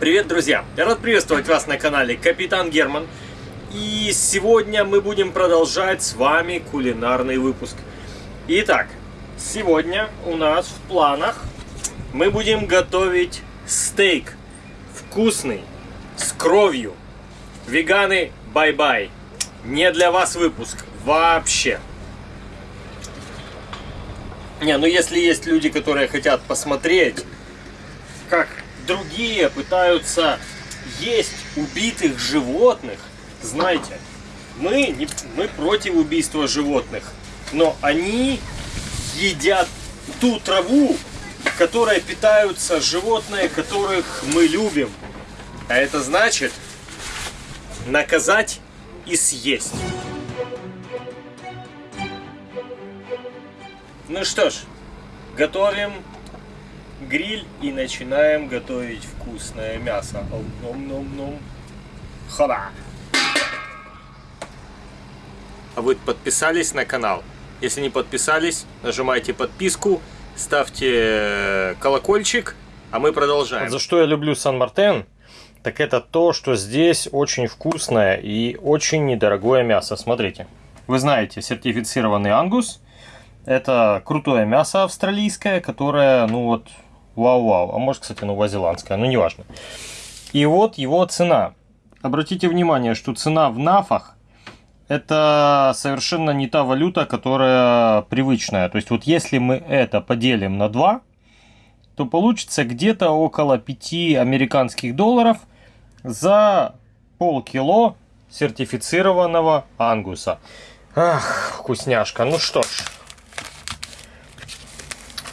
Привет, друзья! Я рад приветствовать вас на канале Капитан Герман. И сегодня мы будем продолжать с вами кулинарный выпуск. Итак, сегодня у нас в планах мы будем готовить стейк. Вкусный, с кровью. Веганы, bye-bye. Не для вас выпуск. Вообще. Не, ну если есть люди, которые хотят посмотреть, другие пытаются есть убитых животных, знаете, мы, не, мы против убийства животных, но они едят ту траву, которой питаются животные, которых мы любим. А это значит наказать и съесть. Ну что ж, готовим гриль и начинаем готовить вкусное мясо. Ном-ном-ном. Хоба! А вы подписались на канал? Если не подписались, нажимайте подписку, ставьте э, колокольчик, а мы продолжаем. Вот за что я люблю Сан-Мартен, так это то, что здесь очень вкусное и очень недорогое мясо. Смотрите. Вы знаете, сертифицированный ангус. Это крутое мясо австралийское, которое, ну вот, Вау-вау. А может, кстати, новозеландская, но неважно. И вот его цена. Обратите внимание, что цена в нафах это совершенно не та валюта, которая привычная. То есть вот если мы это поделим на 2, то получится где-то около 5 американских долларов за полкило сертифицированного ангуса. Ах, вкусняшка. Ну что ж,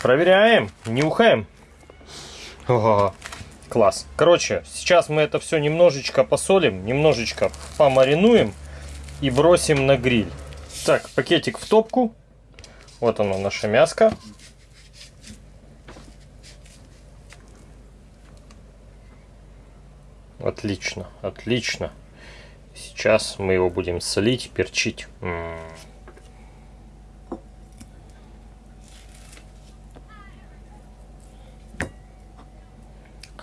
проверяем, нюхаем. О, класс. Короче, сейчас мы это все немножечко посолим, немножечко помаринуем и бросим на гриль. Так, пакетик в топку. Вот оно, наше мяско. Отлично, отлично. Сейчас мы его будем солить, перчить. М -м -м.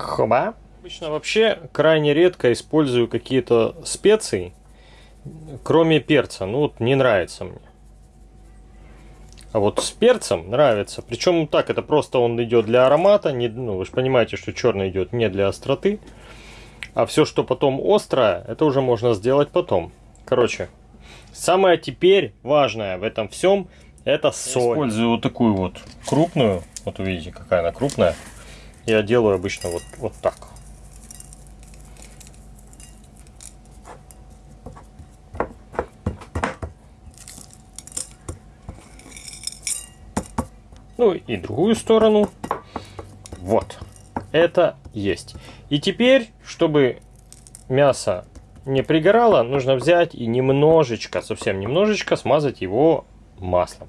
Хоба. Обычно вообще крайне редко использую какие-то специи, кроме перца. Ну вот не нравится мне. А вот с перцем нравится. Причем так, это просто он идет для аромата. Не, ну, вы же понимаете, что черный идет не для остроты. А все, что потом острое, это уже можно сделать потом. Короче, самое теперь важное в этом всем, это соль. Я использую вот такую вот крупную. Вот увидите, какая она крупная я делаю обычно вот, вот так. Ну и другую сторону. Вот. Это есть. И теперь, чтобы мясо не пригорало, нужно взять и немножечко, совсем немножечко смазать его маслом.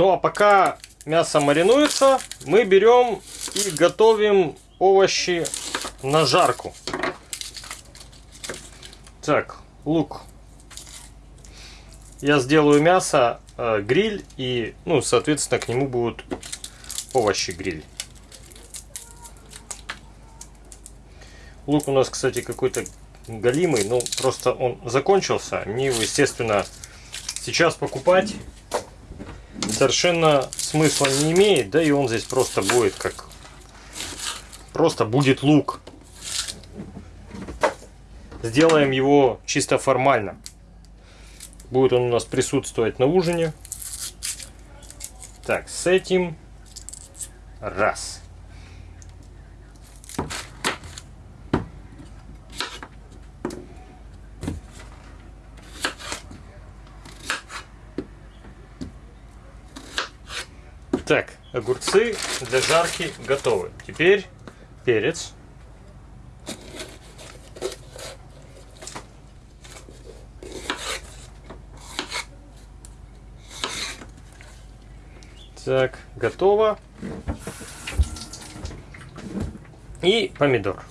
Ну а пока мясо маринуется, мы берем и готовим овощи на жарку. Так, лук. Я сделаю мясо, э, гриль и, ну, соответственно, к нему будут овощи гриль. Лук у нас, кстати, какой-то галимый, ну, просто он закончился. Мне его, естественно, сейчас покупать совершенно смысла не имеет, да и он здесь просто будет как... Просто будет лук. Сделаем его чисто формально. Будет он у нас присутствовать на ужине. Так, с этим раз. Так, огурцы для жарки готовы. Теперь перец. Так, готово. И помидор.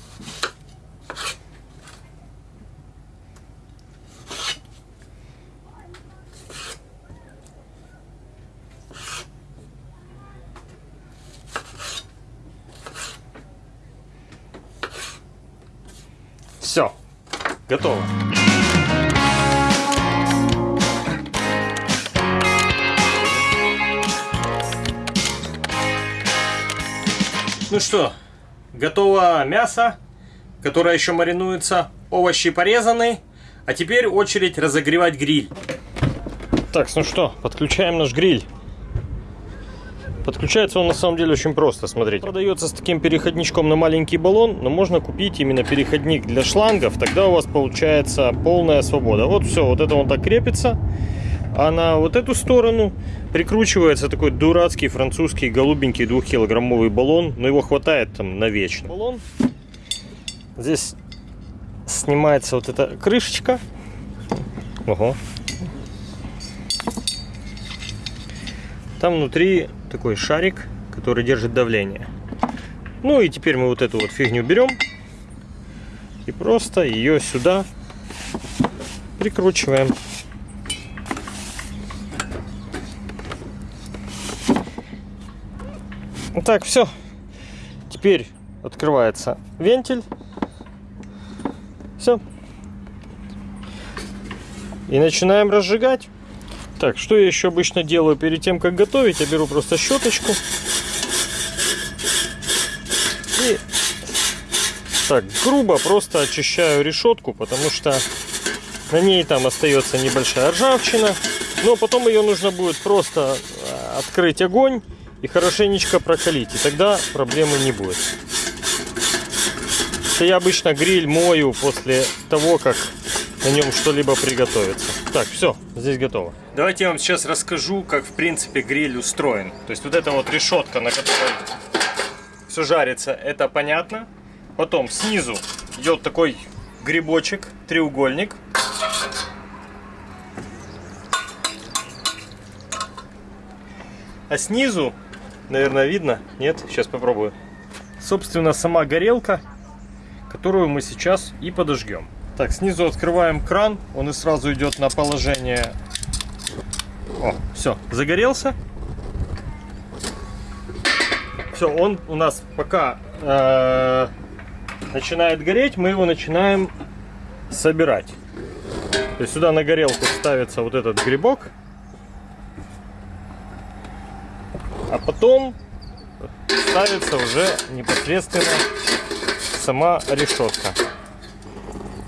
Готово. Ну что, готово мясо, которое еще маринуется, овощи порезаны, а теперь очередь разогревать гриль. Так, ну что, подключаем наш гриль. Подключается он на самом деле очень просто, смотрите. Продается с таким переходничком на маленький баллон, но можно купить именно переходник для шлангов, тогда у вас получается полная свобода. Вот все, вот это он так крепится. А на вот эту сторону прикручивается такой дурацкий французский голубенький двухкилограммовый баллон. Но его хватает там на вечно. Баллон. Здесь снимается вот эта крышечка. Ого. Там внутри такой шарик, который держит давление. Ну и теперь мы вот эту вот фигню берем и просто ее сюда прикручиваем. Так, все. Теперь открывается вентиль. Все. И начинаем разжигать. Так, что я еще обычно делаю перед тем, как готовить? Я беру просто щеточку. И так, грубо просто очищаю решетку, потому что на ней там остается небольшая ржавчина. Но потом ее нужно будет просто э, открыть огонь и хорошенечко прокалить. И тогда проблемы не будет. Это я обычно гриль мою после того, как на нем что-либо приготовится. Так, все, здесь готово. Давайте я вам сейчас расскажу, как в принципе гриль устроен. То есть вот эта вот решетка, на которой все жарится, это понятно. Потом снизу идет такой грибочек, треугольник. А снизу Наверное, видно? Нет? Сейчас попробую. Собственно, сама горелка, которую мы сейчас и подожгем. Так, снизу открываем кран. Он и сразу идет на положение... О, все, загорелся. Все, он у нас пока э, начинает гореть, мы его начинаем собирать. То есть сюда на горелку ставится вот этот грибок. А потом ставится уже непосредственно сама решетка.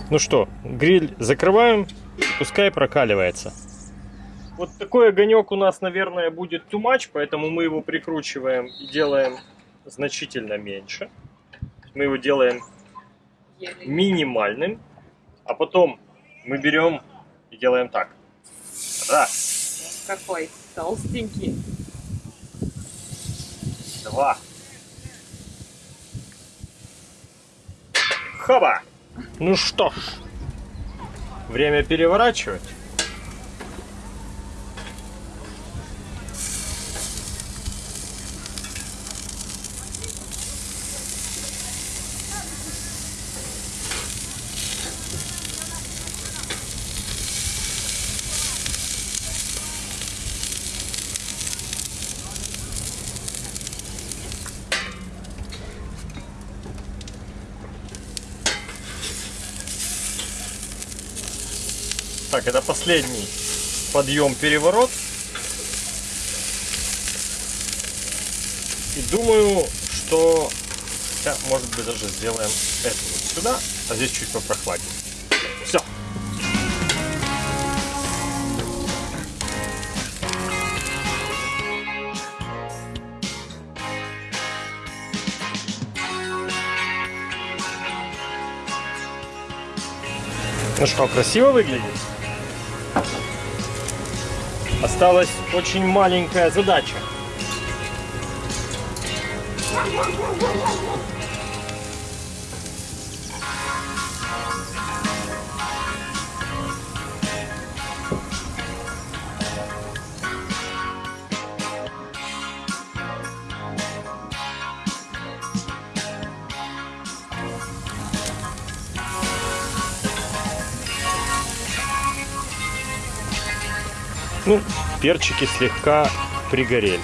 Ну что, гриль закрываем, пускай прокаливается. Вот такой огонек у нас, наверное, будет too much, поэтому мы его прикручиваем и делаем значительно меньше. Мы его делаем минимальным, а потом мы берем и делаем так. Раз. Какой толстенький два. Хоба! Ну что ж, время переворачивать. Так, это последний подъем-переворот. И думаю, что... Хотя, может быть, даже сделаем это вот сюда, а здесь чуть попрохладнее. Все. Ну что, красиво выглядит? Осталась очень маленькая задача. Ну, перчики слегка пригорели.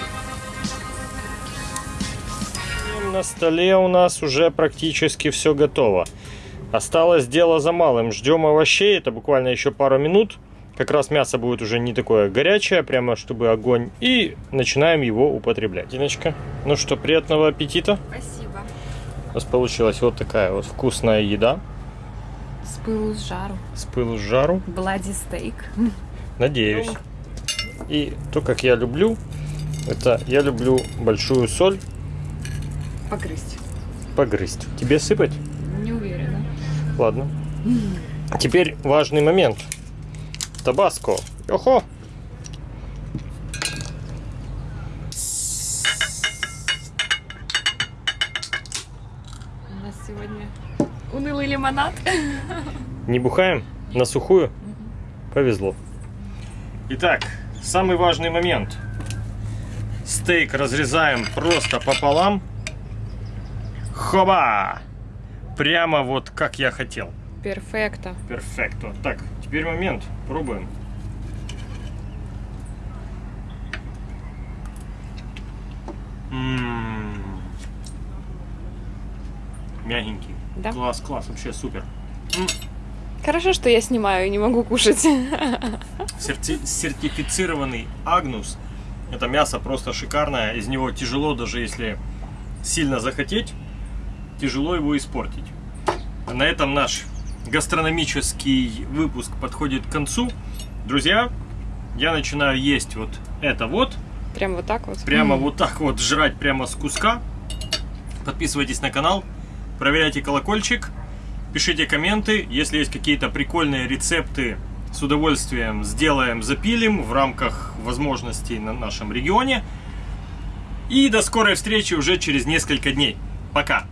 И на столе у нас уже практически все готово. Осталось дело за малым. Ждем овощей. Это буквально еще пару минут. Как раз мясо будет уже не такое горячее, прямо чтобы огонь. И начинаем его употреблять. Диночка, ну что, приятного аппетита. Спасибо. У нас получилась вот такая вот вкусная еда. С пылу с жару. С пылу с жару. Блади стейк. Надеюсь. И то, как я люблю, это я люблю большую соль. Погрызть. Погрызть. Тебе сыпать? Не уверена. Ладно. Теперь важный момент. Табаско. Охо! У нас сегодня унылый лимонад. Не бухаем? На сухую? Повезло. Итак, самый важный момент. Стейк разрезаем просто пополам. Хоба! Прямо вот как я хотел. Перфекто. Перфекто. Так, теперь момент. Пробуем. М-м-м. Мягенький. Да? Класс, класс, вообще супер. Хорошо, что я снимаю и не могу кушать. Серти- сертифицированный агнус. Это мясо просто шикарное. Из него тяжело, даже если сильно захотеть, тяжело его испортить. На этом наш гастрономический выпуск подходит к концу. Друзья, я начинаю есть вот это вот. Прям вот так вот. Прямо М. вот так вот жрать прямо с куска. Подписывайтесь на канал, проверяйте колокольчик, пишите комменты. Если есть какие-то прикольные рецепты, с удовольствием сделаем, запилим в рамках возможностей на нашем регионе. И до скорой встречи уже через несколько дней. Пока!